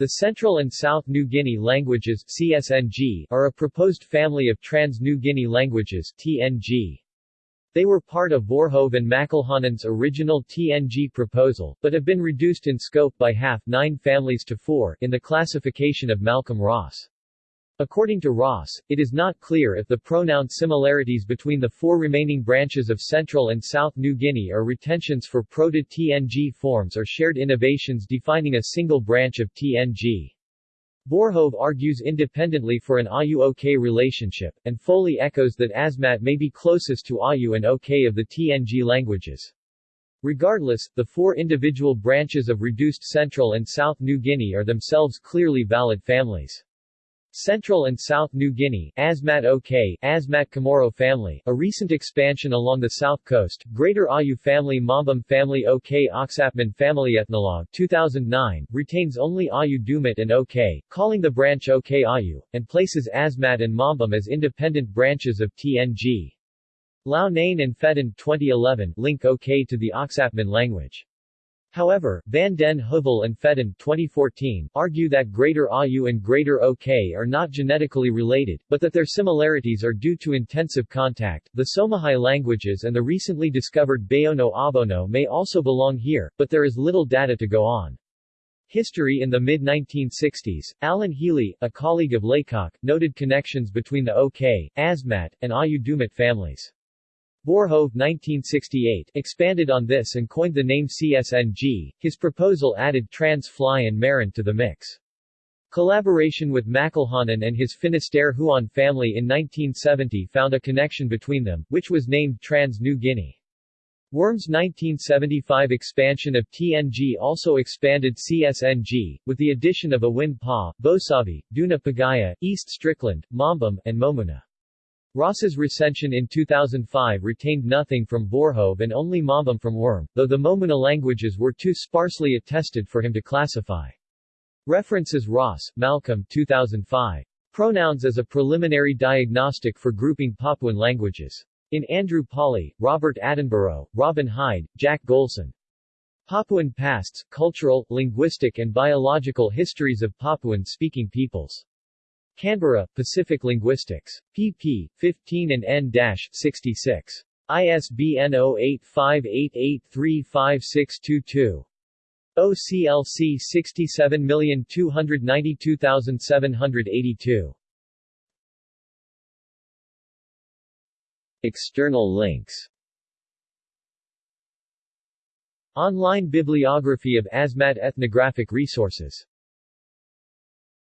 The Central and South New Guinea languages CSNG are a proposed family of Trans-New Guinea languages TNG. They were part of Voorhoeve and McElhanon's original TNG proposal, but have been reduced in scope by half nine families to four in the classification of Malcolm Ross. According to Ross, it is not clear if the pronoun similarities between the four remaining branches of Central and South New Guinea are retentions for proto-TNG forms or shared innovations defining a single branch of TNG. Voorhoeve argues independently for an AU-OK relationship, and Foley echoes that Asmat may be closest to AU and OK of the TNG languages. Regardless, the four individual branches of reduced Central and South New Guinea are themselves clearly valid families. Central and South New Guinea, Asmat OK, Asmat Kamoro family, a recent expansion along the south coast, Greater Awyu family Mombum family OK Oksapmin family Ethnologue 2009, retains only Awyu Dumut and OK, calling the branch OK Awyu, and places Asmat and Mombum as independent branches of TNG. Loughnane and Fedden 2011 link OK to the Oksapmin language. However, Van den Heuvel and Fedden 2014 argue that Greater Awyu and Greater OK are not genetically related, but that their similarities are due to intensive contact. The Somahai languages and the recently discovered Bayono Awbono may also belong here, but there is little data to go on. History In the mid-1960s, Alan Healey, a colleague of Laycock, noted connections between the OK, Asmat, and Awyu Dumut families. Voorhoeve 1968 expanded on this and coined the name CSNG. His proposal added trans-fly and Marind to the mix. Collaboration with McElhanon and his Finisterre Huon family in 1970 found a connection between them, which was named Trans-New Guinea. Wurm's 1975 expansion of TNG also expanded CSNG, with the addition of Awin Pa, Bosavi, Duna Bogaya, East Strickland, Mombum, and Momuna. Ross's recension in 2005 retained nothing from Voorhoeve and only Mombum from Wurm, though the Momuna languages were too sparsely attested for him to classify. References Ross, Malcolm 2005. Pronouns as a preliminary diagnostic for grouping Papuan languages. In Andrew Pawley, Robert Attenborough, Robin Hyde, Jack Golson. Papuan Pasts, Cultural, Linguistic and Biological Histories of Papuan-Speaking Peoples. Canberra, Pacific Linguistics. pp. 15 and n-66. ISBN 0858835622. OCLC 67292782. External links Online bibliography of Asmat ethnographic resources